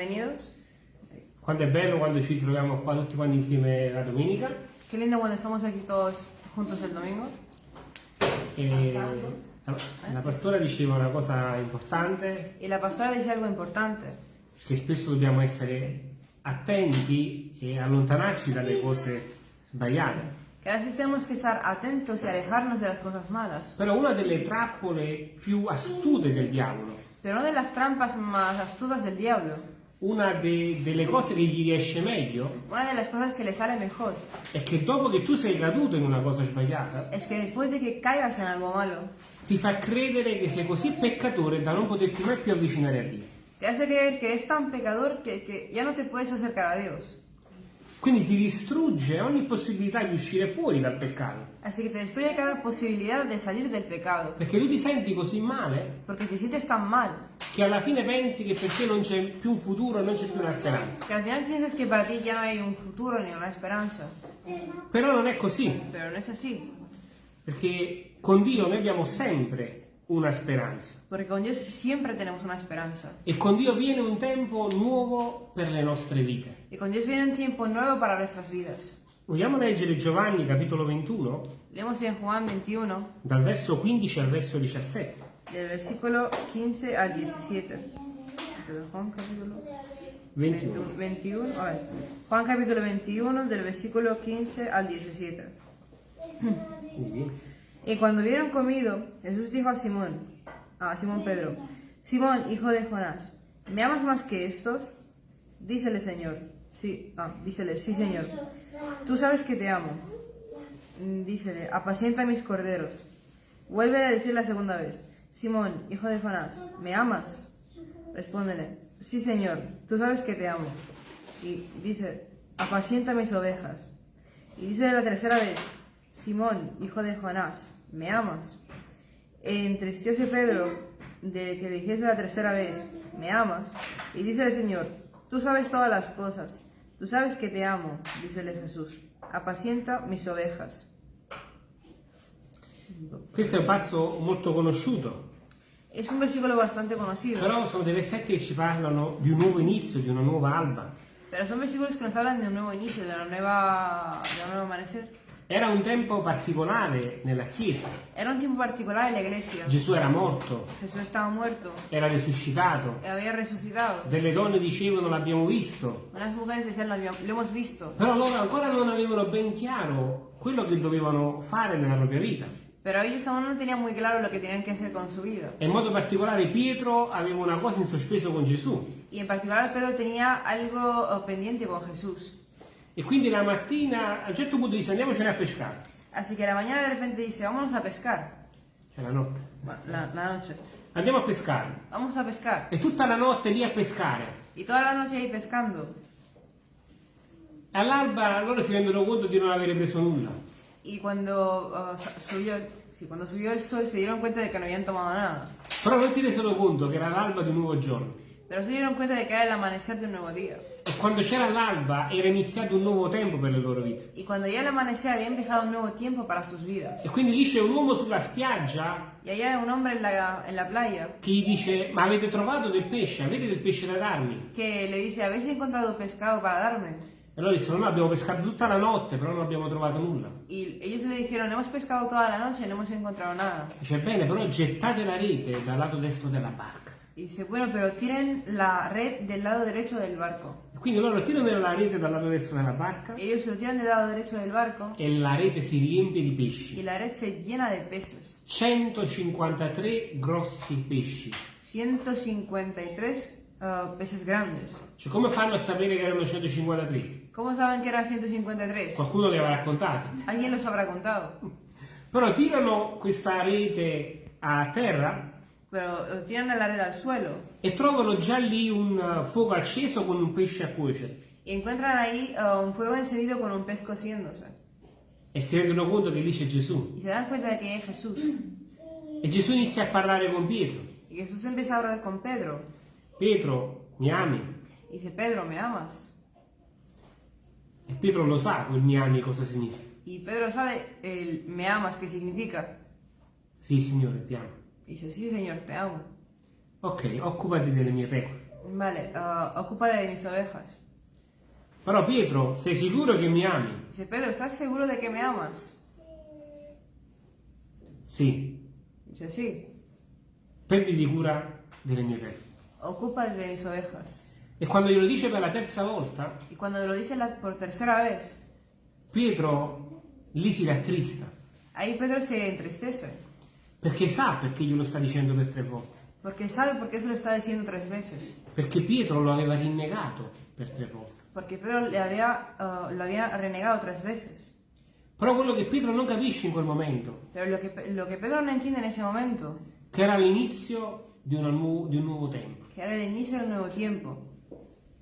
Bienvenidos. Quanto è bello quando ci troviamo qua tutti quanti insieme la domenica. Qué lindo cuando estamos aquí todos juntos el domingo. E la, la pastora diceva una cosa importante, Y la pastora dice algo importante, che spesso dobbiamo essere attenti e allontanarci dalle cose sbagliate. que a veces tenemos que estar atentos y alejarnos de las cosas malas. Però una delle trappole più astute del diavolo, Pero una de las trampas más astutas del diablo, una de- delle cose che gli riesce meglio, una de las cosas que le sale mejor, è che dopo che tu sei caduto in una cosa sbagliata, es que después de que caigas en algo malo, ti fa credere che sei così peccatore da non poterti mai più avvicinare a Dio. te hace creer que eres tan pecador que, que ya no te puedes acercar a Dios. Quindi ti distrugge ogni possibilità di uscire fuori dal peccato. Así que te destruye cada posibilidad de salir del pecado, Perché tu ti senti così male porque te sientes tan mal, che alla fine pensi che per te non c'è più un futuro, non c'è più una speranza. que al final piensas que para ti ya no hay un futuro ni una esperanza. Però non è così, Pero no es así, perché con Dio noi abbiamo sempre una speranza. porque con Dios siempre tenemos una esperanza. E con Dio viene un tempo nuovo per le nostre vite. Y con Dios viene un tiempo nuevo para nuestras vidas. Vogliamo leggere Giovanni capitolo 21, Leemos en Juan 21, dal verso 15 al verso 17. del versículo 15 al 17. Pero Juan capítulo 21. 21, a ver. Juan capítulo 21, del versículo 15 al 17. Quindi, Y cuando hubieron comido, Jesús dijo a Simón, a Simón Pedro, Simón, hijo de Jonás, ¿me amas más que estos? Dícele, Señor, sí, ah, dícele, sí, Señor, tú sabes que te amo. Mm, Dícele, apacienta mis corderos. Vuelve a decir la segunda vez, Simón, hijo de Jonás, ¿me amas? Respóndele, sí, Señor, tú sabes que te amo. Y dice, apacienta mis ovejas. Y dice la tercera vez, Simón, hijo de Jonás, ¿me amas? Entristecióse Pedro de que dijese la tercera vez, ¿me amas? Y dice el Señor, tú sabes todas las cosas, tú sabes que te amo, dícele Jesús, apacienta mis ovejas. questo è un passo molto conosciuto, Es un versículo bastante conocido, però sono dei versetti che ci parlano di un nuovo inizio, di una nuova alba. pero son versículos que nos hablan de un nuevo inicio, de una nueva, de un nuevo amanecer. Era un tempo particolare nella Chiesa. Era un tiempo particular en la iglesia. Gesù era morto, Jesús estaba muerto, era risuscitato. Delle donne dicevano l'abbiamo visto, visto. però loro ancora non avevano ben chiaro quello che dovevano fare nella propria vita. Pero ellos aún no tenían muy claro lo que tenían que hacer con su vida. E in modo particolare Pietro aveva una cosa in sospeso con Gesù. Y en particular Pedro tenía algo eh, pendiente con Jesús. E quindi la mattina a un certo punto disse andiamocene a pescare. Así que a la mañana de repente dice, vámonos a pescar. Cioè la notte. La, la noche. Andiamo a pescare. Vamos a pescar. E tutta la notte lì a pescare. Y toda la noche ahí pescando. E all'alba loro si rendono conto di non avere preso nulla. Y cuando eh, sa- subió, sí, cuando subió el sol se dieron cuenta de que no habían tomado nada. Però non si resero conto che era l'alba di un nuovo giorno. Pero se dieron cuenta de que era el amanecer de un nuevo día. E quando c'era l'alba era iniziato un nuovo tempo per le loro vite. Y cuando ya el amanecer había empezado un nuevo tiempo para sus vidas. E quindi lì c'è un uomo sulla spiaggia Y allá un hombre en la, en la playa che gli dice ma avete trovato del pesce? Avete del pesce da darmi? que le dice, ¿habéis encontrado pescado para darme? E loro dissero no, abbiamo pescato tutta la notte però non abbiamo trovato nulla. Y ellos le dijeron, hemos pescado toda la noche y no hemos encontrado nada. Dice bene però gettate la rete dal lato destro della barca. Y dice, bueno, pero tiren la red del lado derecho del barco. Quindi loro tirano la rete dal lato destro della barca Ellos lo tiran del lado derecho del barco e la rete si riempie di y pesci. la red se llena de peces. 153 grossi pesci. 153 uh, peces grandes. Cioè come fanno a sapere che erano 153? ¿Cómo saben que eran 153? Qualcuno li aveva raccontati. Alguien los habrá contado. Però tirano questa rete a terra Pero eh, tiran la red al suelo e trovano già lì un uh, fuoco acceso con un pesce a cuocere. y encuentran ahí uh, un fuego encendido con un pez cociéndose. E si rendono conto che lì c'è Gesù. Y se dan cuenta de que hay Jesús. E Gesù inizia a parlare con Pietro. Y Jesús empieza a hablar con Pedro. Pietro, mi ami? Y dice, Pedro, ¿me amas? E Pietro lo sa quel mi ami cosa significa. Y Pedro sabe el me amas qué significa. Sì, Signore, ti amo. Dice, sí, Señor, te amo. Ok, occupati delle mie pecore. Vale, ah, ocúpate de mis ovejas. Però Pietro, sei sicuro che mi ami? Dice, Pedro, ¿estás seguro de que me amas? Sì. Dice, sí, Prenditi cura delle mie pecore. ocúpate de mis ovejas. E quando glielo dice per la terza volta, Y cuando lo dice la- por tercera vez, Pietro lì si rattrista, ahí Pedro se entristece, perché sa perché glielo sta dicendo per tre volte. porque sabe por qué se lo está diciendo tres veces. Perché Pietro lo aveva rinnegato per tre volte. Porque Pedro le había, ah, lo había renegado tres veces. Però quello che Pietro non capisce in quel momento, Pero lo que, lo que Pedro no entiende en ese momento, che era l'inizio di, nu- di un nuovo tempo. que era el inicio de un nuevo tiempo.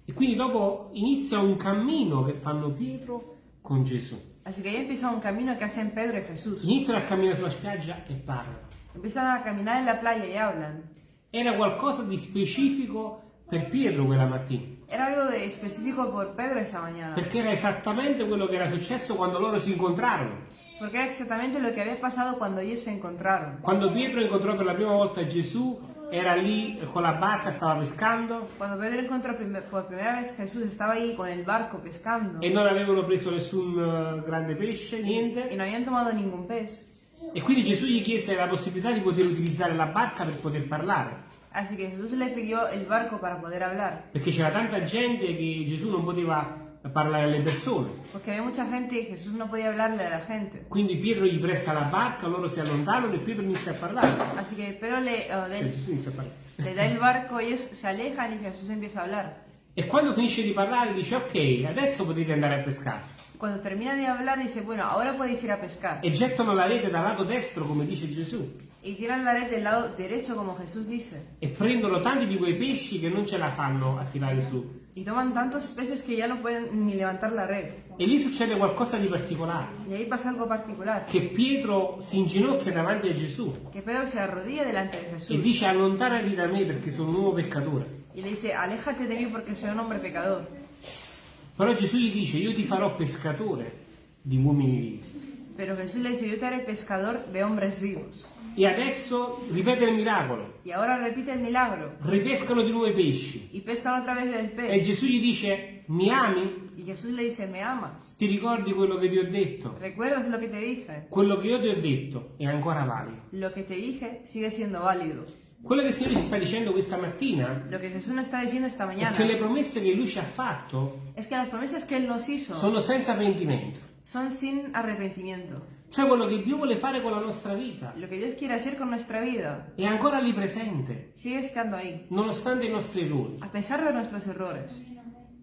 E quindi dopo inizia un cammino che fanno Pietro con Gesù. Así que ahí empieza un camino que hacen Pedro y Jesús. Iniziano a camminare sulla spiaggia e parlano. Empiezan a caminar en la playa y hablan. Era qualcosa di specifico per Pietro quella mattina, Era algo de específico por Pedro esa mañana. perché era esattamente quello che era successo quando loro si incontrarono. Porque era exactamente lo que había pasado cuando ellos se encontraron. Quando Pietro incontrò per la prima volta Gesù, era lì con la barca, stava pescando Cuando Pedro encontró por primera vez Jesús, estaba ahí con el barco pescando. e non avevano preso nessun eh, grande pesce, niente. no habían tomado ningún pez. E quindi Gesù gli chiese la possibilità di poter utilizzare la barca per poter parlare. Así que Jesús le pidió el barco para poder hablar. Perché c'era tanta gente che Gesù non poteva parlare alle persone. Porque había mucha gente y Jesús no podía hablarle a la gente. Quindi Pietro gli presta la barca, loro si allontanano e Pietro inizia a parlare. Así que Pedro le, Cioè, le- Gesù inizia a parlare. le da el barco, ellos se alejan y Jesús empieza a hablar. E quando finisce di parlare dice ok, adesso potete andare a pescare. Cuando termina de hablar dice, bueno, ahora podéis ir a pescar. E gettano la rete dal lato destro come dice Gesù. Y tiran la red del lado derecho como Jesús dice. E prendono tanti di quei pesci che non ce la fanno a tirare su. Y toman tantos peces que ya no pueden ni levantar la red. E lì succede qualcosa di particolare. Y ahí pasa algo particular. Che Pietro si inginocchia davanti a Gesù Que Pedro se arrodilla delante de e Jesús. dice allontanati da me perché sono un uomo peccatore. Y le dice, aléjate de mí porque soy un hombre pecador. Però Gesù gli dice io ti farò pescatore di uomini vivi. Pero Jesús le dice, yo te haré pescador de hombres vivos. E adesso ripete il miracolo. Y ahora repite el milagro. Ripescano di nuovo i pesci. Y pescan otra vez el E. Gesù gli dice mi ami? Y Jesús le dice, ¿me amas? Ti ricordi quello che ti ho detto? ¿Recuerdas lo que te dije? Quello che io ti ho detto è ancora valido. Lo que te dije sigue siendo válido. Quello che il Signore ci sta dicendo questa mattina Lo que Jesús nos está diciendo esta è che le promesse che Lui ci ha fatto es que las promesas que Él nos hizo sono senza pentimento. son sin arrepentimiento. Cioè quello che Dio vuole fare con la nostra vita Lo que Dios quiere hacer con nuestra vida è ancora lì presente, sigue estando ahí, nonostante i nostri errori. a pesar de nuestros errores.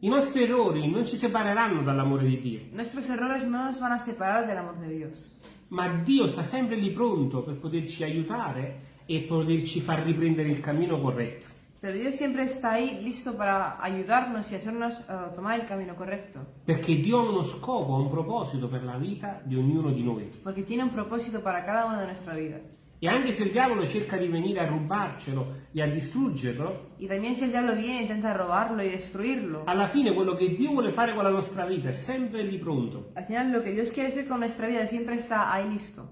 I nostri errori non ci separeranno dall'amore di Dio, Nuestros errores no nos van a separar del amor de Dios. ma Dio sta sempre lì pronto per poterci aiutare e poterci far riprendere il cammino corretto. Pero Dios siempre está ahí listo para ayudarnos y hacernos eh, tomar el camino correcto. Perché Dio ha uno scopo, un proposito per la vita di ognuno di noi. Porque tiene un propósito para cada uno de nuestra vida. E anche se il diavolo cerca di venire a rubarcelo e a distruggerlo, Y también si el diablo viene e intenta robarlo y destruirlo, alla fine quello che Dio vuole fare con la nostra vita è sempre lì pronto. al final lo que Dios quiere hacer con nuestra vida siempre está ahí listo.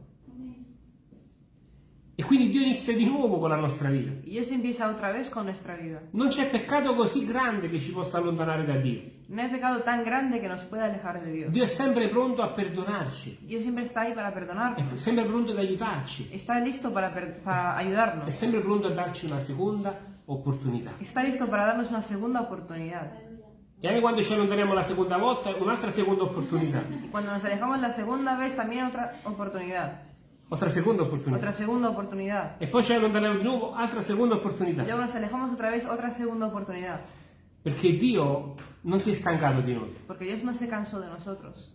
E quindi Dio inizia di nuovo con la nostra vita. Y Dios empieza otra vez con nuestra vida. Non c'è peccato così grande che ci possa allontanare da Dio. No hay pecado tan grande que nos pueda alejar de Dios. Dio è sempre pronto a perdonarci, Dios siempre está ahí para è perdonarnos. sempre pronto ad aiutarci, Está listo para, per- para è ayudarnos. sempre pronto a darci una seconda opportunità. Está listo para darnos una segunda oportunidad. E anche quando ci allontaniamo la seconda volta, un'altra seconda opportunità. Y cuando nos alejamos la segunda vez, también otra oportunidad. Otra seconda opportunità. Otra segunda oportunidad. E poi ci allontaniamo di nuovo, altra seconda Y opportunità. luego nos alejamos otra vez, otra segunda oportunidad. Perché Dio non si è stancato di noi. Porque Dios no se cansó de nosotros.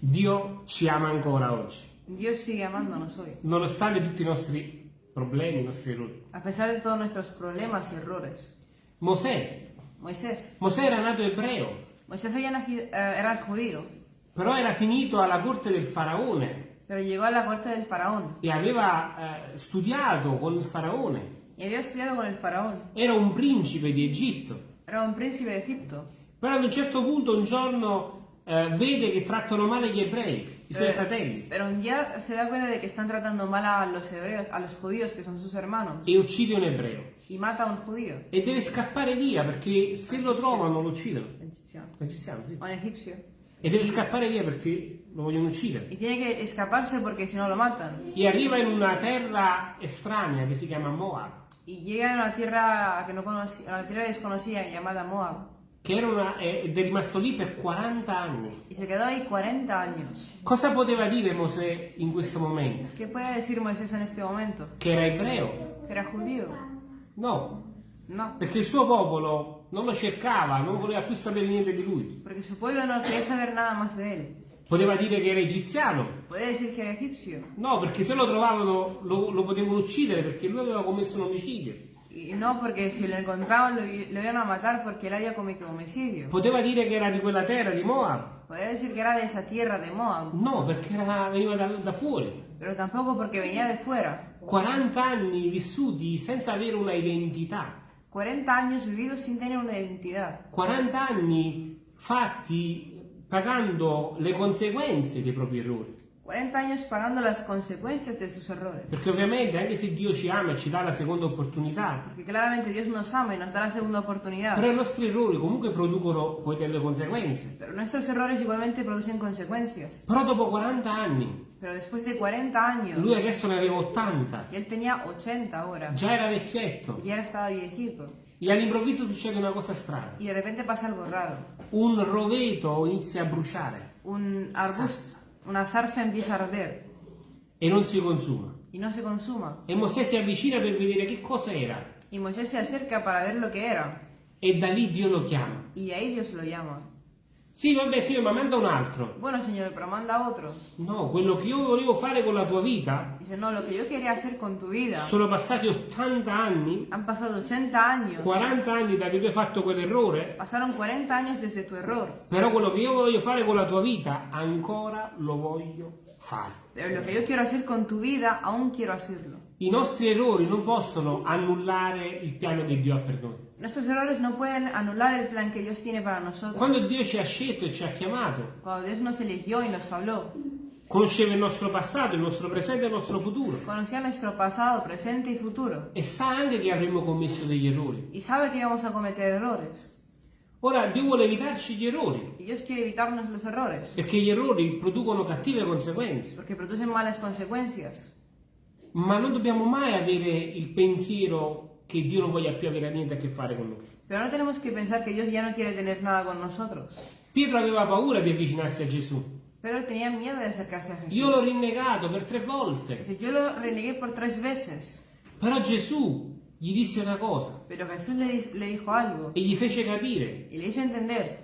Dio ci ama ancora oggi, Dios sigue amándonos hoy. nonostante tutti i nostri problemi, i nostri errori. A pesar de todos nuestros problemas y errores. Mosè, Moisés. Mosè era nato ebreo, Moisés naci- eh, era judío, però era finito alla corte del faraone pero llegó a la corte del faraón. e aveva eh, studiato con il faraone. Y había estudiado con el faraón. Era un principe di Egitto. Era un príncipe de Egipto. Però ad un certo punto, un giorno, eh, vede che trattano male gli ebrei, i suoi Eh, fratelli, Pero un día se da cuenta de que están tratando mal a los hebreos, a los judíos que son sus hermanos, e uccide un ebreo. y mata un judío, E deve scappare via perché se lo trovano lo uccidono. egipcio, Egiziano, sì. un egipcio, E deve scappare via perché lo vogliono uccidere. y tiene que escaparse porque si no lo matan. E arriva in una terra estranea che si chiama Moab, Y llega a una tierra que no conocía, una tierra desconocida llamada Moab, che era una- ed è rimasto lì per 40 anni. y se quedó ahí 40 años. Cosa poteva dire Mosè in questo momento? ¿Qué puede decir Moisés en este momento? Che era ebreo? ¿Que era judío? No, No, perché il suo popolo non lo cercava, non voleva più sapere niente di lui. porque su pueblo no quería saber nada más de él. Poteva dire che era egiziano? Puede decir que era egipcio. No, perché se lo trovavano lo, lo potevano uccidere perché lui aveva commesso un omicidio. Y no, porque si lo encontraban lo, lo iban a matar porque él había cometido homicidio. Poteva dire che era di quella terra, di Moab? Podría decir que era de esa tierra de Moab, No, perché era- veniva da, da fuori. pero tampoco porque venía de fuera. 40 anni vissuti senza avere una identità. 40 años vividos sin tener una identidad. 40 anni fatti pagando le conseguenze dei propri errori. 40 años pagando las consecuencias de sus errores. Perché ovviamente anche se Dio ci ama e ci dà la seconda opportunità, Porque claramente Dios nos ama y nos da la segunda oportunidad. però i nostri errori comunque producono poi delle conseguenze. Pero nuestros errores igualmente producen consecuencias. Però dopo 40 anni, Pero después de 40 años, lui adesso ne aveva 80, y él tenía 80 ahora, già era vecchietto, ya estaba viejito. e all'improvviso succede una cosa strana. Y de repente pasa algo raro. Un roveto inizia a bruciare Un arbusto, una zarza empieza a arder e non si consuma. y no se consuma. E Mosè si avvicina per vedere che cosa era. Y Moisés se acerca para ver lo que era. E da lì Dio lo chiama. Y de ahí Dios lo llama. Sì, vabbè, sì, ma manda un altro. Bueno, Señor, pero manda otro. No, quello che io volevo fare con la tua vita, Dice, no, lo que yo quería hacer con tu vida. sono passati 80 anni, Han pasado 80 años. 40 anni da che tu hai fatto quell'errore, Pasaron 40 años desde tu error. però quello che io voglio fare con la tua vita, ancora lo voglio fare. Pero lo que yo quiero hacer con tu vida, aún quiero hacerlo. I nostri errori non possono annullare il piano che Dio ha per noi. Nuestros errores no pueden anular el plan que Dios tiene para nosotros. Quando Dio ci ha scelto e ci ha chiamato, Cuando Dios nos eligió y nos habló, conosceva il nostro passato, il nostro presente e il nostro futuro conocía nuestro pasado, presente y futuro. e sa anche che avremmo commesso degli errori. Y sabe que íbamos a cometer errores. Ora Dio vuole evitarci gli errori, perché gli errori producono cattive conseguenze, Porque producen malas consecuencias. Ma non dobbiamo mai avere il pensiero che Dio non voglia più avere niente a che fare con noi. Pero no tenemos que pensar que Dios ya no quiere tener nada con nosotros. Pietro aveva paura di avvicinarsi a Gesù. Pedro tenía miedo de acercarse a Jesús. Io l'ho rinnegato per tre volte, Dice, yo lo renegué por tres veces. però Gesù gli disse una cosa Pero Jesús le, le dijo algo. e gli fece capire Y le hizo entender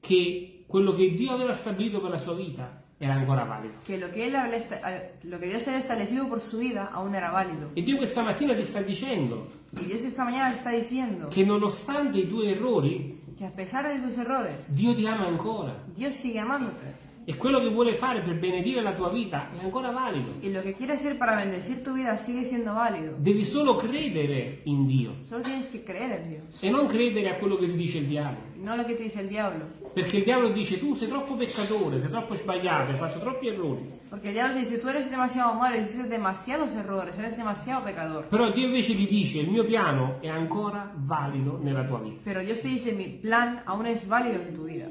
che quello che Dio aveva stabilito per la sua vita era ancora valido. que lo eh, lo que Dios había establecido por su vida aún era válido. E Dio questa mattina ti sta dicendo Y Dios esta mañana le está diciendo che nonostante i tuoi errori, que a pesar de tus errores, Dio ti ama ancora. Dios sigue amándote. E quello che vuole fare per benedire la tua vita è ancora valido. Y lo que quiere hacer para bendecir tu vida sigue siendo válido. Devi solo credere in Dio Solo tienes que creer en Dios. e non credere a quello che ti dice il diavolo. No lo que te dice el diablo. Perché il diavolo dice tu sei troppo peccatore, sei troppo sbagliato, hai fatto troppi errori. Porque el diablo te dice, tú eres demasiado malo, hiciste demasiados errores, eres demasiado pecador. Però Dio invece ti dice il mio piano è ancora valido nella tua vita. Pero Dios te dice, mi plan aún es válido en tu vida.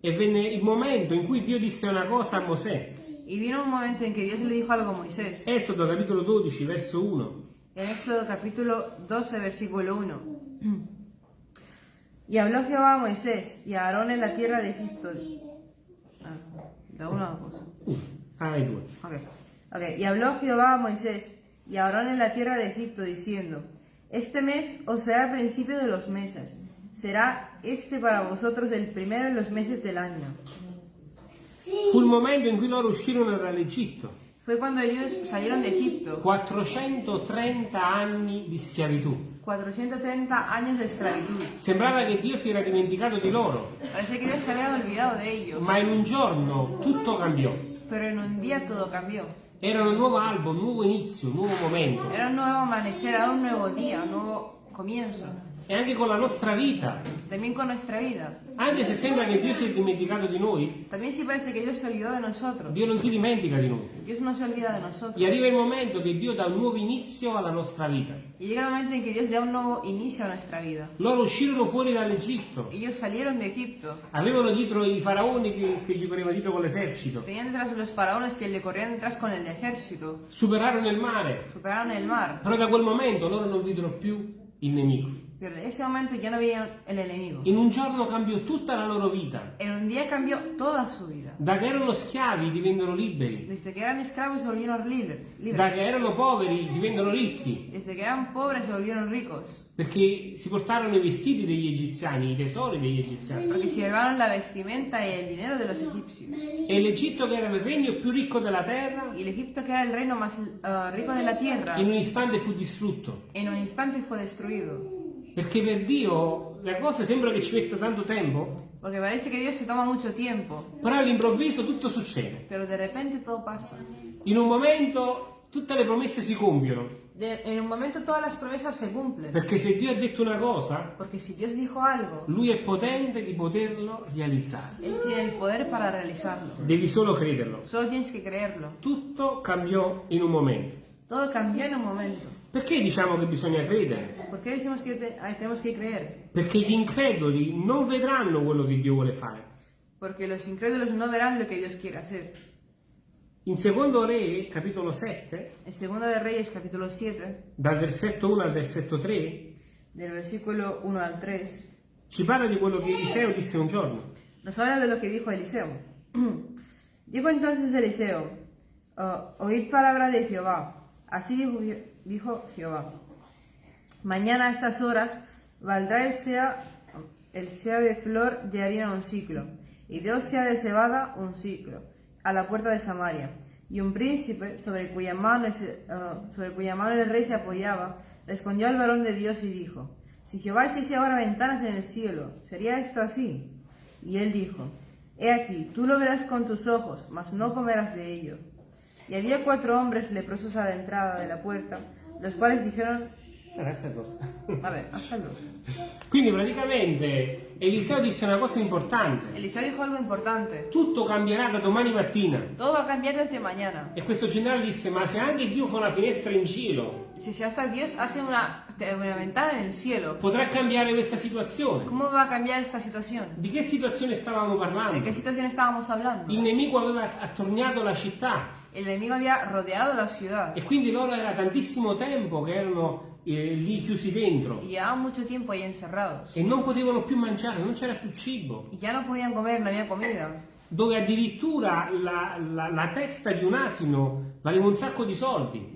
E venne il momento in cui Dio disse una cosa a Mosè. Y vino un momento en que Dios le dijo algo a Moisés. Esodo capitolo 12, verso 1. En Éxodo capítulo 12, versículo 1. Y habló Jehová a Moisés y a Aarón en la tierra de Egipto. Ah, da una cosa. Ah, hai due. Ok. Ok. Y habló Jehová a Moisés y a Aarón en la tierra de Egipto, diciendo: Este mes os será el principio de los meses. Será este para vosotros el primero de los meses del año. Fu il momento in cui loro uscirono dall'Egitto. Fue cuando ellos salieron de Egipto. 430 anni di schiavitù. 430 años de esclavitud. Sembrava che Dio si era dimenticato di loro, Parece que Dios se había olvidado de ellos. ma in un giorno tutto cambiò. Pero en un día todo cambió. Era un nuovo albo, un nuovo inizio, un nuovo momento. Era un nuevo amanecer, era un nuevo día, un nuevo comienzo. E anche con la nostra vita. también con nuestra vida. Anche se sembra che Dio si è dimenticato di noi, También si parece que Dios se olvidó de nosotros. Dio non si dimentica di noi. Dios no se olvida de nosotros. E arriva il momento che Dio dà un nuovo inizio alla nostra vita. Y llega el momento en que Dios da un nuevo inicio a nuestra vida. Loro uscirono fuori dall'Egitto, Ellos salieron de Egipto. avevano dietro i faraoni che, che gli correva dietro con l'esercito, Tenían detrás los faraones que le corrían detrás con el ejército. superarono il mare, Superaron el mar. però da quel momento loro non videro più il nemico. Pero en ese momento ya no veían el enemigo. In un giorno cambiò tutta la loro vita. En un día cambió toda su vida. Da che erano schiavi divennero liberi, Desde que eran esclavos se volvieron libres. da che erano poveri divennero ricchi, Desde que eran pobres se volvieron ricos. perché si portarono i vestiti degli egiziani, i tesori degli egiziani. Porque se llevaron la vestimenta y el dinero de los egipcios. E l'Egitto, che era il regno più ricco della terra, Y el Egipto, que era el reino más eh, rico de la tierra, in un istante fu distrutto. en un instante fue destruido. Perché per Dio le cose sembra che ci metta tanto tempo, Porque parece que Dios se toma mucho tiempo. però all'improvviso tutto succede. Pero de repente todo pasa. In un momento tutte le promesse si compiono. De- en un momento todas las promesas se cumplen. Perché se Dio ha detto una cosa, Porque si Dios dijo algo, Lui è potente di poterlo realizzare. Él tiene el poder para realizarlo. Devi solo crederlo. Solo tienes que creerlo. Tutto cambiò in un momento. Todo cambió en un momento. Perché diciamo che bisogna credere? ¿Por qué decimos que te- ay, tenemos que creer? Perché gli increduli non vedranno quello che Dio vuole fare. Porque los incrédulos no verán lo que Dios quiere hacer. In secondo Re, capitolo 7, En 2 de Reyes, capítulo 7, dal versetto 1 al versetto 3, del versículo 1 al 3, ci parla di quello che Eliseo disse un giorno. nos habla de lo que dijo Eliseo. dijo entonces Eliseo, "Oh, oíd palabra de Jehová. Así dijo, dijo Jehová. Mañana a estas horas valdrá el sea, el sea de flor de harina un ciclo, y dos sea de cebada un ciclo, a la puerta de Samaria. Y un príncipe, sobre cuya mano, ah, sobre cuya mano el rey se apoyaba, respondió al varón de Dios y dijo, Si Jehová hiciese ahora ventanas en el cielo, ¿sería esto así? Y él dijo, He aquí, tú lo verás con tus ojos, mas no comerás de ello. Y había cuatro hombres leprosos a la entrada de la puerta, los cuales dijeron, Questa cosa. a ver, hazlo. Quindi praticamente Eliseo disse una cosa importante. Eliseo dijo algo importante. Tutto cambierà da domani mattina. Todo va a cambiar desde mañana. E questo generale disse, ma se anche Dio fa una finestra in cielo, Si, hasta Dios hace una, una ventana en el cielo, potrà cambiare questa situazione. ¿cómo va a cambiar esta situación? Di che situazione stavamo ¿De parlando? hablando? Il nemico aveva attorniato la città El enemigo había rodeado la ciudad e quindi loro era tantissimo tempo che erano eh, lì chiusi dentro e non potevano più mangiare, non c'era più cibo. Y ya no podían comer, no había comida. Dove addirittura la, la- la testa di un asino valeva un sacco di soldi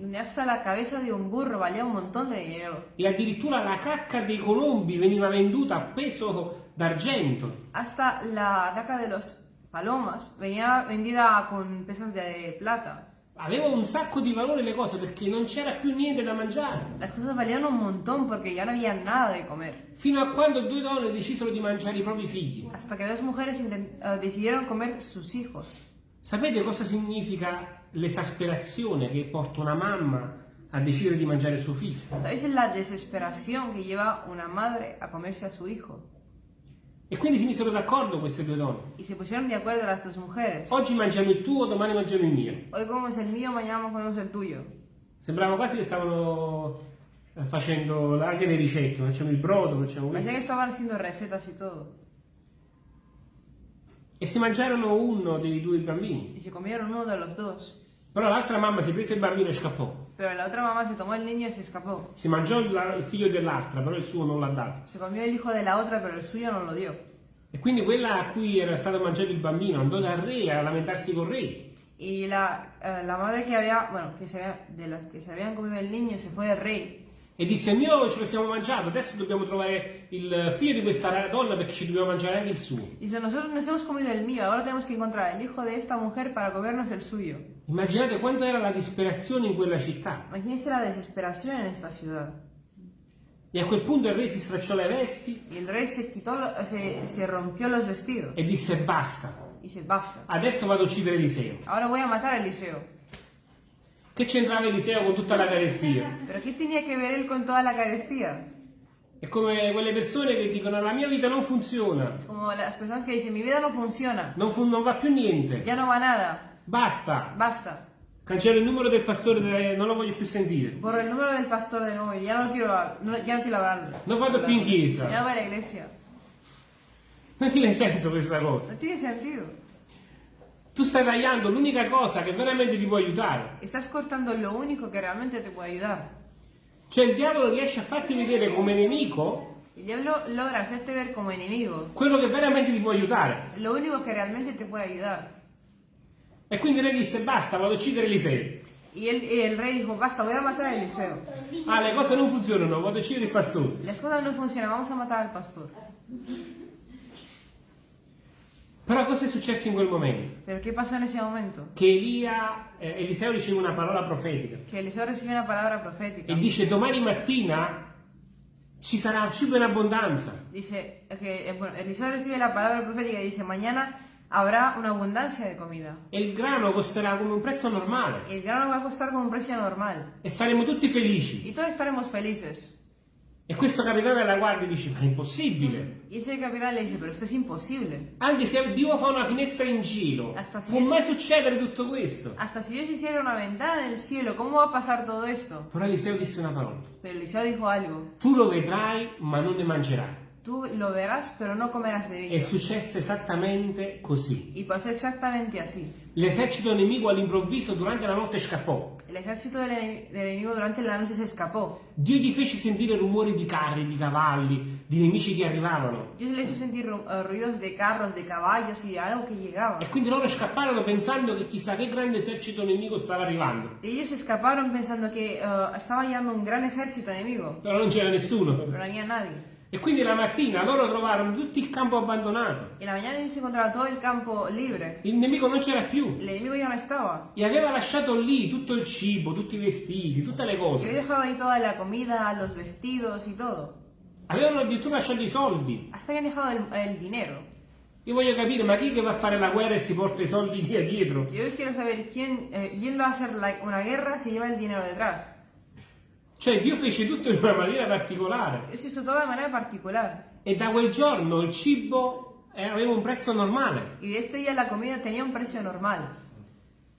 e addirittura la cacca dei colombi veniva venduta a peso d'argento. Hasta la caca de los palomas venía vendida con pesas de plata. Aveva un sacco di valore le cose perché non c'era più niente da mangiare. Las cosas valían un montón porque ya no había nada de comer. Fino a quando due donne decisero di mangiare i propri figli. Hasta que dos mujeres eh, decidieron comer sus hijos. Sapete cosa significa l'esasperazione che porta una mamma a decidere di mangiare suo figlio? ¿Sabéis la desesperación que lleva una madre a comerse a su hijo? E quindi si misero d'accordo queste due donne. Y se pusieron de acuerdo las dos mujeres. Oggi mangiamo il tuo, domani mangiamo il mio. Hoy comemos el mío, mañana comemos el tuyo. Sembrava quasi che stavano eh, facendo anche le ricette, facciamo il brodo, facciamo Pensé questo. que estaban haciendo recetas y todo. E si mangiarono uno dei due bambini. Y se comieron uno de los dos. Però l'altra mamma si prese il bambino e scappò. Pero la otra mamá se tomó el niño y se escapó. Si mangiò il, il figlio dell'altra, però il suo non l'ha dato. Se comió el hijo de la otra, pero el suyo no lo dio. E quindi quella a cui era stato mangiato il bambino andò dal re a lamentarsi col re. Y la, eh, la madre que había, bueno, que se había- de las que se habían comido el niño se fue del rey. E disse: Mio, ce lo siamo mangiato, adesso dobbiamo trovare il figlio di questa donna perché ci dobbiamo mangiare anche il suo. Dice, nosotros nos hemos comido el mío, ahora tenemos que encontrar el hijo de esta mujer para comernos el suyo. Immaginate quanto era la disperazione in quella città. Imagínense la desesperación en esta ciudad. E a quel punto il re si stracciò le vesti rey se quitó, lo- se, se rompió los vestidos e disse: Basta, dice, basta. adesso vado a uccidere Eliseo. Ahora voy a matar a Eliseo. Che c'entrava Eliseo con tutta la carestia? ¿Pero qué tenía ver él con toda la carestía? È come quelle persone che dicono la mia vita non funziona, Como las personas que dicen, mi vida no funciona, non, fu- non va più niente, ya no va nada, basta. basta. Cancello il numero del pastore, non lo voglio più sentire. Borro el número del pastor de nuevo, ya no lo quiero, no, ya no quiero hablarlo. Non vado più in Ya chiesa. no voy a la iglesia. Non tiene senso questa cosa. No tiene sentido. Tu stai tagliando l'unica cosa che veramente ti può aiutare. Estás cortando lo único que realmente te puede ayudar. Cioè il diavolo riesce a farti vedere come nemico El diablo logra hacerte ver como enemigo quello che veramente ti può aiutare. lo único que realmente te puede ayudar. E quindi lei disse basta, vado a uccidere Eliseo. Y el, y el rey dijo, basta, voy a matar a Eliseo. Ah, le cose non funzionano, vado a uccidere il pastore. Las cosas no funcionan, vamos a matar al pastor. Però cosa è successo in quel momento? Pero ¿qué pasó en ese momento? Che Elia, eh, Eliseo riceve una parola profetica Que Eliseo recibe una palabra profética. e dice domani mattina ci sarà cibo in abbondanza. Dice que eh, bueno, Eliseo recibe la palabra profética y dice, mañana habrá una abundancia de comida. E il grano costerà come un prezzo normale Y el grano va a costar como un precio normal. e saremo tutti felici. Y todos estaremos felices. E questo capitano della guardia dice: Ma è impossibile! Y ese capitán le dice, pero esto es imposible. Anche se Dio fa una finestra in si può mai succedere tutto questo? Hasta si Dios hiciera una ventana en el cielo, ¿cómo va a pasar todo esto? Però Eliseo disse una parola: Pero Eliseo dijo algo, Tu lo vedrai, ma non ne mangerai. tú lo verás, pero no comerás de È ello. successo esattamente così. L'esercito nemico all'improvviso durante la notte scappò. El ejército del, ene- del enemigo durante la noche se escapó. Dio gli fece sentire rumori di carri, di cavalli, di nemici che arrivavano. Dios le hizo sentir ru- eh, ruidos de carros, de caballos y algo que llegaba. E quindi loro scapparono pensando che chissà che grande esercito nemico stava arrivando. Y ellos escaparon pensando que eh, estaba llegando un gran ejército enemigo, Però non c'era nessuno. pero no había nadie. E quindi la mattina loro trovarono tutto il campo abbandonato. En la mañana ellos encontraron todo el campo libre. Il nemico non c'era più. El enemigo ya no estaba. E aveva lasciato lì tutto il cibo, tutti i vestiti, tutte le Y había cose. dejado ahí toda la comida, los vestidos y todo. Avevano addirittura lasciato i soldi. Hasta habían dejado el, el dinero. Io voglio capire, ma chi che va a fare la guerra e si porta i soldi via dietro? Hoy quiero saber quién, eh, yendo a la- una guerra, se lleva el dinero detrás. Cioè Dio fece tutto in una maniera particolare. Manera particular. E da quel giorno il cibo eh, aveva un prezzo normale. Y de este día la comida tenía un precio normal.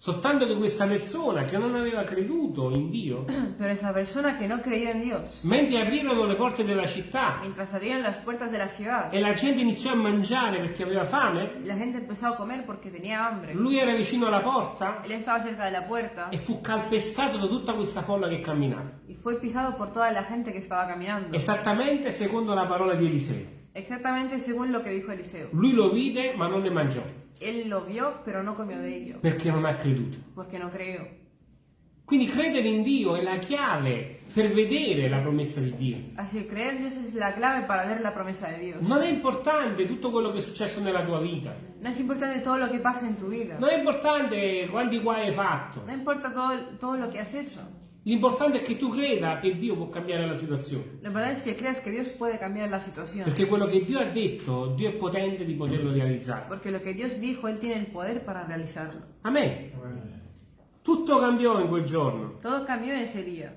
Soltanto che questa persona che non aveva creduto in Dio, Pero esa persona que no creyó en Dios, mentre aprirono le porte della città mientras abrieron las puertas de la ciudad, e la gente iniziò a mangiare perché aveva fame, la gente empezó a comer porque tenía hambre. lui era vicino alla porta Él estaba cerca de la puerta e fu calpestato da tutta questa folla che camminava. y fue pisado por toda la gente que estaba caminando. Esattamente secondo la parola di Eliseo. Exactamente según lo que dijo Eliseo. Lui lo vide ma non ne mangiò Él lo vio, pero no comió de ello, perché non ha creduto. porque no creyó. Quindi credere in Dio è la chiave per vedere la promessa di Dio. Así creer en Dios es la clave para ver la promesa de Dios. Non è importante tutto quello che è successo nella tua vita. No es importante todo lo que pasa en tu vida. Non è importante quanti guai hai fatto. No importa todo, todo lo que has hecho. L'importante è che tu creda che Dio può cambiare la situazione. Lo importante es que creas que Dios puede cambiar la situación. Perché quello che Dio ha detto, Dio è potente di poterlo realizzare. Porque lo que Dios dijo, Él tiene el poder para realizarlo. Amen. Tutto cambió in quel giorno. Todo cambió en ese día.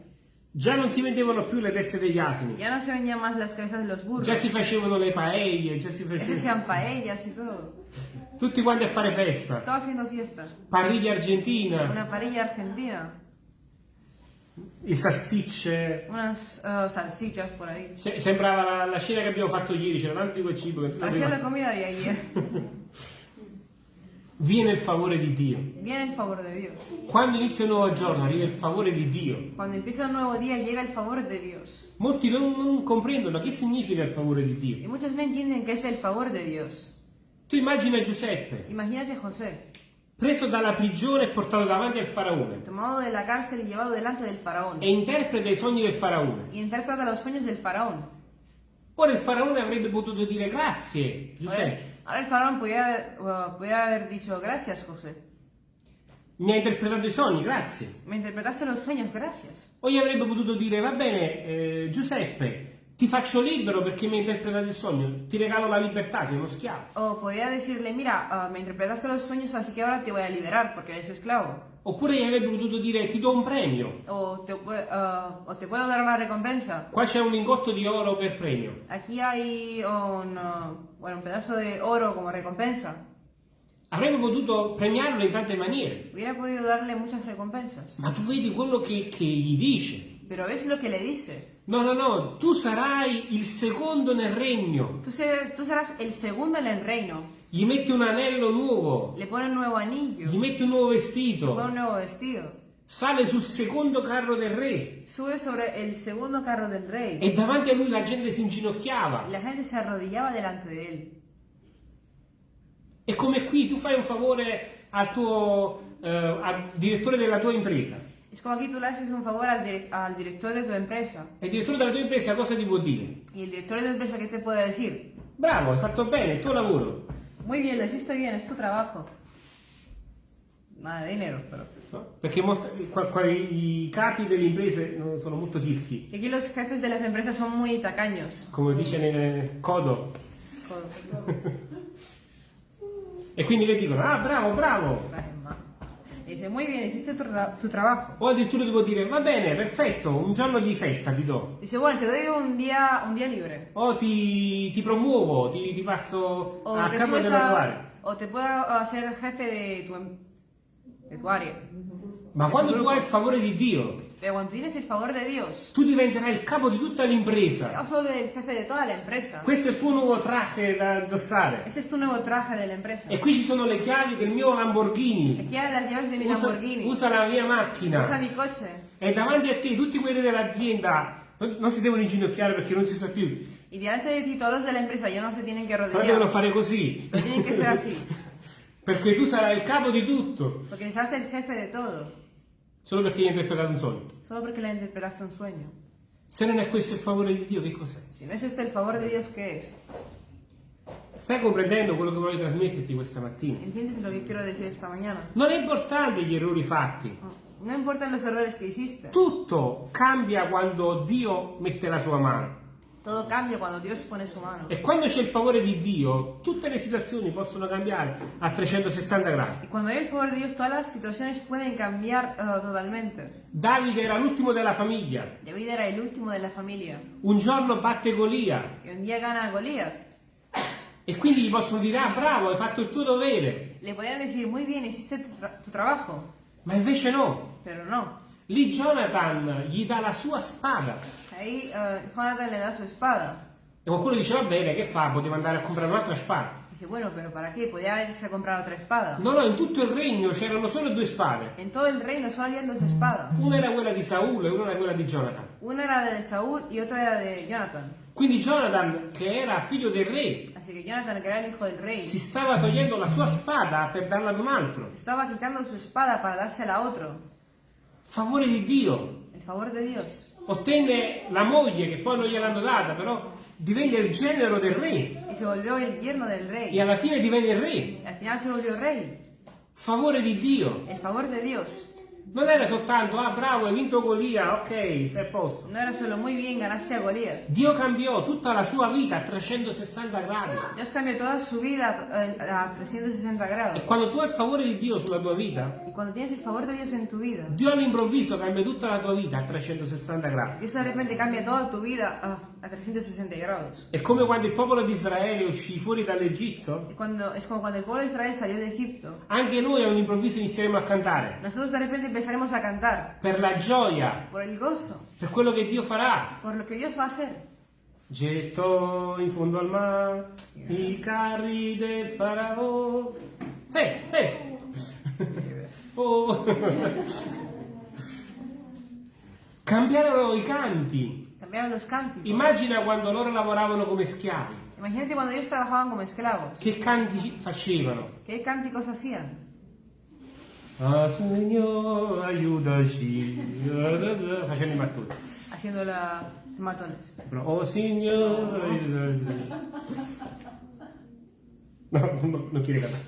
Già non si vendevano più le teste degli asini. Ya no se vendían más las cabezas de los burros. Già si facevano le paelle, già si facevano... paellas y todo. Tutti quanti a fare festa. Estaba haciendo fiesta. Parriglia argentina, Una parrilla argentina. Il eh, salsichas por ahí. Se- sembrava la, la scena che abbiamo fatto ieri, c'era tanto di quel cibo che non la sapeva. comida de ayer. Viene il favore di Dio. Viene el favor de Dios. Quando inizia un nuovo giorno arriva il favore di Dio. Cuando empieza un nuevo día llega el favor de Dios. Molti non, non comprendono che significa il favore di Dio. muchos no entienden qué es el favor de Dios. Tu immagina Giuseppe, Imagínate José, preso dalla prigione e portato davanti al faraone, tomado de la cárcel y llevado delante del faraón. e interpreta i sogni del faraone. Y interpreta los sueños del faraón. Ora il faraone avrebbe potuto dire grazie, Giuseppe, faraón podía haber, uh, podía haber dicho, gracias José. mi hai interpretato i sogni, grazie. Me interpretaste los sueños, gracias. O gli avrebbe potuto dire, va bene, eh, Giuseppe, ti faccio libero perché mi hai interpretato il sogno, ti regalo la libertà, sei uno schiavo. O podría decirle, mira, ah, me interpretaste los sueños, así que ahora te voy a liberar porque eres esclavo. Oppure gli avrebbe potuto dire ti do un premio, O te, ah, o te puedo dar una recompensa. qua c'è un lingotto di oro per premio. Aquí hay un, ah, bueno, un pedazo de oro como recompensa. Avrebbe potuto premiarlo in tante maniere, Hubiera podido darle muchas recompensas. ma tu vedi quello che, che gli dice. Pero es lo que le dice. No, no, no, tu sarai il secondo nel regno. Tú serás, tú serás el segundo en el reino. Gli metti un anello nuovo, Le pone un nuevo anillo. gli metti un nuovo Le vestito, pone un nuevo vestido. sale sul secondo carro del re Sube sobre el segundo carro del rey. e davanti a lui la gente si inginocchiava. la gente se arrodillaba delante de él. È come qui, tu fai un favore al tuo eh, al direttore della tua impresa. Es como aquí tú le haces un favor al, direc- al director de tu empresa. E il direttore della tua impresa cosa ti può dire? Y el director de tu empresa, ¿qué te puede decir? Bravo, hai fatto bene, il tuo lavoro. Muy bien, lo hiciste bien, es tu trabajo. Nada de dinero, pero... No? Perché molta- qua- qua i capi delle imprese no, sono molto tirchi. Y aquí los jefes de las empresas son muy tacaños. come dice nel codo. Joder, E quindi le dicono, ah bravo, bravo. traje Y dice, muy bien, hiciste tu, tu trabajo. O addirittura ti può dire, va bene, perfetto, un giorno di festa ti do. Dice, bueno, te doy un día, un día libre. O ti, ti promuovo, ti, ti passo O a capo della tua area. o te puedo hacer jefe de tu, de tu área. Ma del quando tu hai il favore di Dio, Pero cuando tienes el favor de Dios, tu diventerai il capo di tutta l'impresa. vas a ser el jefe de toda la empresa. Questo è il tuo nuovo traje da indossare. Ese es tu nuevo traje de la empresa. E qui ci sono le chiavi del mio Lamborghini. Aquí hay las llaves de mi Usa, Lamborghini. usa la mia Usa macchina. mi coche. E davanti a te tutti quelli dell'azienda non, non si devono inginocchiare perché non si sa più. Y delante de ti todos los de la empresa ya no se tienen que Però devono arrodillar. fare così. Pero tienen que ser así. Perché tu sarai il capo di tutto. Porque serás el jefe de todo. Solo perché hai interpretato un sogno. Solo porque le interpretaste un sueño. Se non è questo il favore di Dio, che cos'è? Si no es este el favor de Dios, ¿qué es? Stai comprendendo quello che voglio trasmetterti questa mattina? ¿Entiendes lo que quiero decir esta mañana? Non è importante gli errori fatti. No importan los errores que hiciste. Tutto cambia quando Dio mette la sua mano. Todo cambia cuando Dios pone su mano. E quando c'è il favore di Dio, tutte le situazioni possono cambiare a 360 gradi. Y cuando hay el favor de Dios, todas las situaciones pueden cambiar eh, totalmente. Davide era l'ultimo della famiglia. David era el último de la familia. Un giorno batte Golia. Y un día gana a Goliat. E quindi gli possono dire, ah bravo, hai fatto il tuo dovere. Le podían decir, muy bien, hiciste tu, tra- tu trabajo. Ma invece no. Pero no. Lì Jonathan gli dà la sua spada. Ahí eh, Jonathan le da su espada. E qualcuno dice, va bene, che fa? Poteva andare a comprare un'altra spada. Dice, bueno, pero ¿para qué? Podía irse a comprar otra espada. No, no, in tutto il regno c'erano solo due spade. En todo el reino solo habían dos espadas. Una era quella di Saul e una era quella di Jonathan. Una era de Saúl y otra era de Jonathan. Quindi Jonathan, che era figlio del re, Así que Jonathan, que era el hijo del rey, si stava togliendo la sua spada per darla ad un altro. estaba quitando su espada para dársela a otro. Favore di Dio. El favor de Dios. Ottenne la moglie, che poi non gliel'hanno data, però divenne il genero del re. Y se volvió el yerno del E rey. alla fine divenne il re. Y al final se volvió rey. Favore di Dio. El favor de Dios. Non era soltanto, ah bravo, hai vinto Golia, ok, stai a posto. No era solo muy bien, ganaste a Goliat. Dio cambiò tutta la sua vita a 360 gradi. Dios cambió toda su vida eh, a 360 grados. E quando tu hai il favore di Dio sulla tua vita, Y cuando tienes el favor de Dios en tu vida, Dio all'improvviso cambia tutta la tua vita a 360 gradi. Dios de repente cambia toda tu vida ah, a 360 grados. È come quando il popolo di Israele uscì fuori dall'Egitto, Y cuando, es como cuando el pueblo de Israel salió de Egipto. anche noi all'improvviso inizieremo a cantare Nosotros de repente empezaremos a cantar per la gioia, por el gozo, per quello che Dio farà. por lo que Dios va a hacer. Gettò in fondo al mare i carri del faraò. Eh, eh. Oh. Cambiarono i canti. Cambiaron los cánticos. Immagina quando loro lavoravano come schiavi. Imagínate cuando ellos trabajaban como esclavos. Che canti facevano? ¿Qué cánticos hacían? Ah, Signore, aiutaci. Facendo i mattoni. Haciendo la matones. Oh Signore, aiutaci. No, no, non quiere cantare.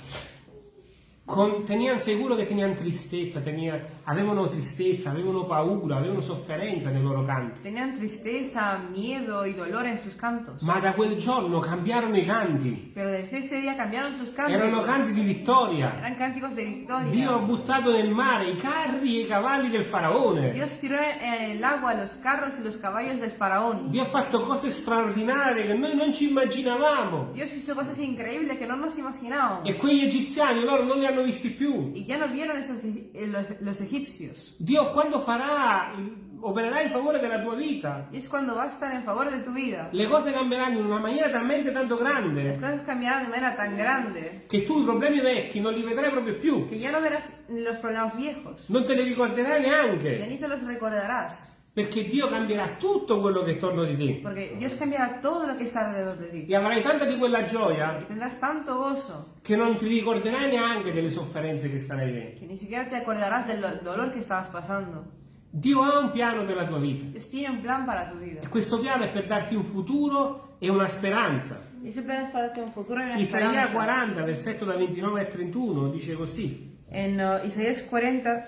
Con- tenían sicuro che tenían tristezza, tenían- avevano tristezza, avevano paura, avevano sofferenza nei loro canti. Tenían tristeza, miedo y dolor en sus cantos. Ma da quel giorno cambiarono i canti. Pero desde ese día cambiaron sus cánticos. Erano canti di vittoria. Eran cánticos de victoria. Dio ha buttato nel mare i carri e i cavalli del faraone. Dios tiró en el agua los carros y los caballos del faraón. Dio ha fatto cose straordinarie che noi non ci immaginavamo. Dios hizo cosas increíbles que no nos imaginábamos. E quegli egiziani loro non li hanno visti più. Y ya no vieron esos, eh, los, los egipcios. Dio quando farà, opererà in favore della tua vita, Y es cuando va a estar en favor de tu vida. le cose cambieranno in una maniera talmente tanto Las grande cosas cambiarán de manera tan grande che tu i problemi vecchi non li vedrai proprio più. que ya no verás los problemas viejos. Non te li ricorderai Ya neanche. ni te los recordarás. Perché Dio cambierà tutto quello che è attorno di te. Porque Dios cambiará todo lo que está alrededor de ti. E avrai tanta di quella gioia tendrás tanto gozo che non ti ricorderai neanche delle sofferenze che starai vivendo. que ni siquiera te acordarás del do- dolor que estabas pasando. Dio ha un piano per la tua vita. Dios tiene un plan para tu vida. E questo piano è per darti un futuro e una speranza. Darte un futuro y una Isaia esperanza. 40, versetto da 29 a 31, dice così. En uh, Isaías 40,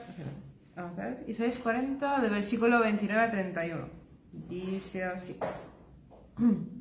vamos a ver, Isaías 40, de versículo 29 a 31. Dice así.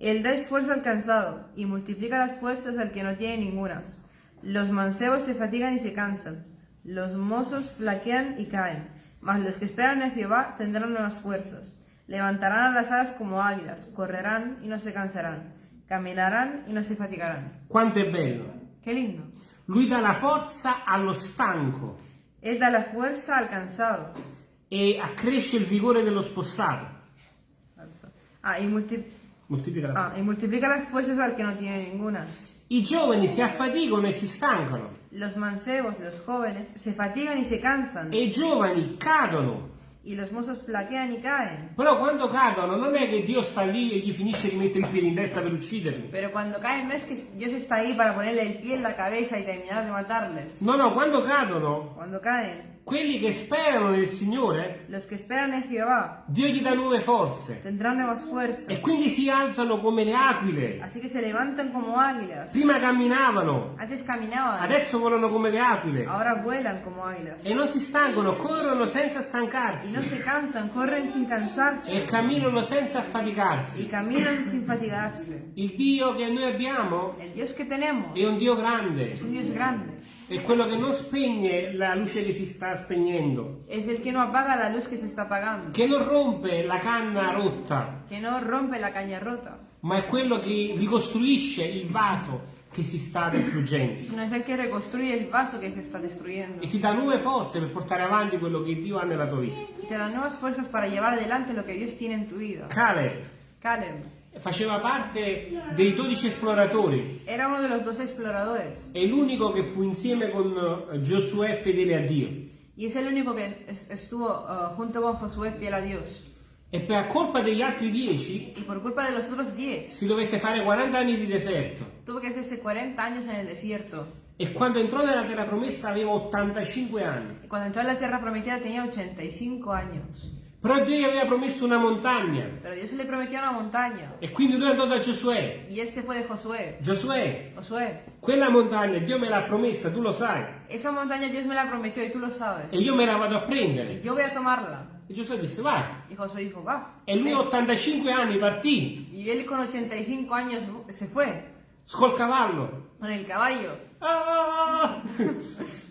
Él da esfuerzo al cansado y multiplica las fuerzas al que no tiene ningunas. Los mancebos se fatigan y se cansan. Los mozos flaquean y caen. Mas los que esperan en Jehová tendrán nuevas fuerzas. Levantarán las alas como águilas, correrán y no se cansarán. Caminarán y no se fatigarán. Quanto è bello. Qué lindo. Lui dà la forza allo stanco Él da la fuerza al cansado. e accresce il vigore dello spossato. Ah, y, multi- Moltiplica la ah, y multiplica las fuerzas al que no tiene ninguna. I giovani si affaticano e si stancano Los mancebos, los jóvenes, se fatigan y se cansan. e i giovani cadono. Y los mozos flaquean y caen. Però quando cadono non è che Dio sta lì e gli finisce di mettere i piedi in testa per ucciderli. Pero cuando caen no es que Dios está ahí para ponerle el pie en la cabeza y terminar de matarles. No, no, quando cadono, Cuando caen, quelli che sperano nel Signore, los que esperan en Jehová Dio gli dà nuove forze tendrán nuevas fuerzas. e quindi si alzano come le aquile. Así que se levantan como águilas. Prima camminavano, Antes caminaban, adesso volano come le aquile ahora vuelan como águilas. e non si stancano, corrono senza Y stancarsi no se cansan, corren sin cansarse. e camminano senza Y affaticarsi. caminan sin fatigarse. Il Dio che noi abbiamo El Dios que tenemos è un Dio es grande, un Dios grande. È quello che non spegne la luce che si sta spegnendo, Es el que no apaga la luz que se está apagando. che non rompe la canna rotta, Que no rompe la caña rota. ma è quello che ricostruisce il vaso che si sta distruggendo Sino es el que reconstruye el vaso que se está destruyendo. e ti dà nuove forze per portare avanti quello che Dio ha nella tua vita. Te da nuevas fuerzas para llevar adelante lo que Dios tiene en tu vida. Caleb Caleb faceva parte dei 12 esploratori, era uno de los dos exploradores. è l'unico che fu insieme con eh, Giosuè fedele a Dio. Y es el único que es- estuvo uh, junto con Josué fiel a Dios. E per colpa degli altri 10 Y por culpa de los otros diez, si dovette fare 40 anni di deserto. tuvo que hacerse 40 años en el desierto. E quando entrò nella terra promessa aveva 85 anni. Y cuando entró en la tierra prometida tenía 85 años. Però Dio gli aveva promesso una montagna. Pero Dios le prometió una montaña. E quindi lui andò da Giosuè. Y él se fue de Josué. Giosuè, Josué, quella montagna Dio me l'ha promessa, tu lo sai. esa montaña Dios me la prometió y tú lo sabes. E io me la vado a Y prendere. yo voy a tomarla. E Giosuè disse vai. Y Josué dijo, va. E lui a 85 anni partì Y él con 85 años se fue col cavallo. con el caballo. Ah!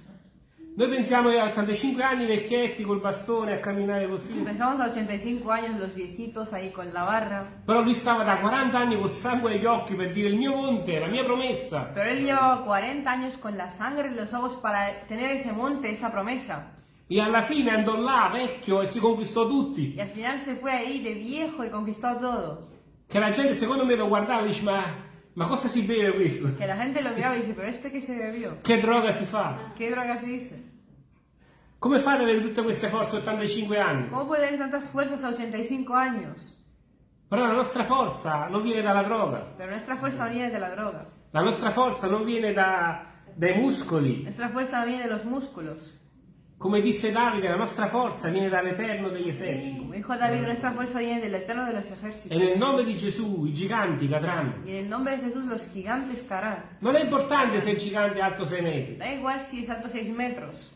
Noi pensiamo a 85 anni vecchietti col bastone a camminare così. Pensamos a 85 años los viejitos ahí con la barra. Però lui stava da 40 anni col sangue agli occhi per dire il mio monte, la mia promessa. Pero él llevaba 40 años con la sangre en los ojos para tener ese monte, esa promesa. E alla fine andò là, vecchio, e si conquistò tutti. Y al final se fue ahí de viejo y conquistó todo. Che la gente secondo me lo guardava e dice ma, ma cosa si beve questo? Que la gente lo miraba y dice, pero este que se bebió, Che droga si fa? ¿qué droga se dice? Come fate ad avere tutte queste forze a 85 anni? ¿Cómo puede tener tantas fuerzas a 85 años? Però la nostra forza non viene dalla droga, Pero nuestra fuerza no viene de la droga. la nostra forza non viene da- dai muscoli, Nuestra fuerza no viene los músculos. Come disse Davide, la nostra forza viene dall'Eterno degli eserciti. Como dijo David, nuestra fuerza viene del Eterno de los ejércitos. E nel nome di Gesù i giganti cadranno. Y en el nombre de Jesús los gigantes caerán. Non è importante se il gigante è alto 6 metri. Da igual si es alto 6 metros.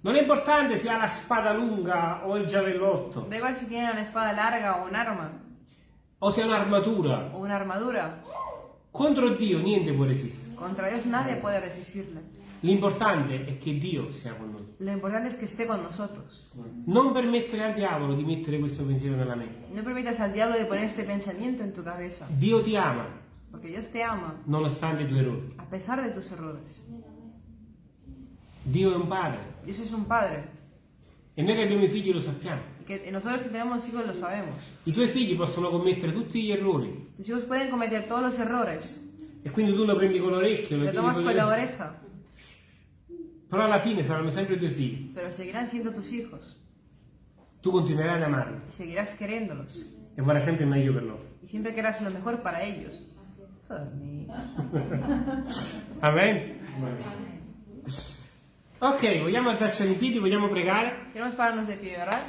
Non è importante se ha la spada lunga o il giavellotto. Da igual si tiene una espada larga o un arma. O se ha un'armatura. O una armadura. Contro Dio niente può resistere. Contra Dios nadie puede resistirle. L'importante è che Dio sia con noi. Lo importante es que esté con nosotros. Non permettere al diavolo di mettere questo pensiero nella mente. No permitas al diablo de poner este pensamiento en tu cabeza. Dio ti ama Porque Dios te ama nonostante i tuoi errori. a pesar de tus errores. Dio è un padre Dios es un padre. e noi che abbiamo i figli lo sappiamo. Que nosotros que tenemos hijos lo sabemos. I tuoi figli possono commettere tutti gli errori Tus hijos pueden cometer todos los errores. e quindi tu lo prendi con l'orecchio, lo Lo tomas con la oreja. Però alla fine saranno sempre i tuoi figli. Pero seguirán siendo tus hijos. Tu continuerai ad amarli Y seguirás queriéndolos. e vorrai sempre il meglio per loro. Y siempre querrás lo mejor para ellos. Amen? Ok, vogliamo alzarci in piedi, vogliamo pregare? Queremos pararnos de pie orar.